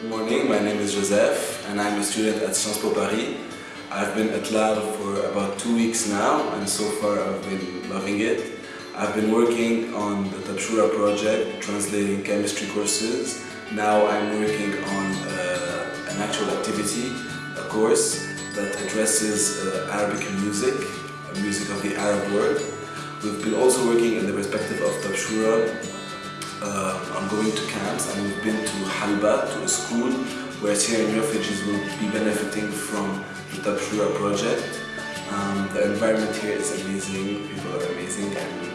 Good morning, my name is Joseph and I'm a student at Sciences Po Paris. I've been at LAL for about two weeks now and so far I've been loving it. I've been working on the Tabshoura project, translating chemistry courses. Now I'm working on uh, an actual activity, a course that addresses uh, Arabic music, music of the Arab world. We've been also working in the perspective of Tabshoura going to camps and we've been to Halba, to a school where Syrian refugees will be benefiting from the Tabshoura project. Um, the environment here is amazing, people are amazing and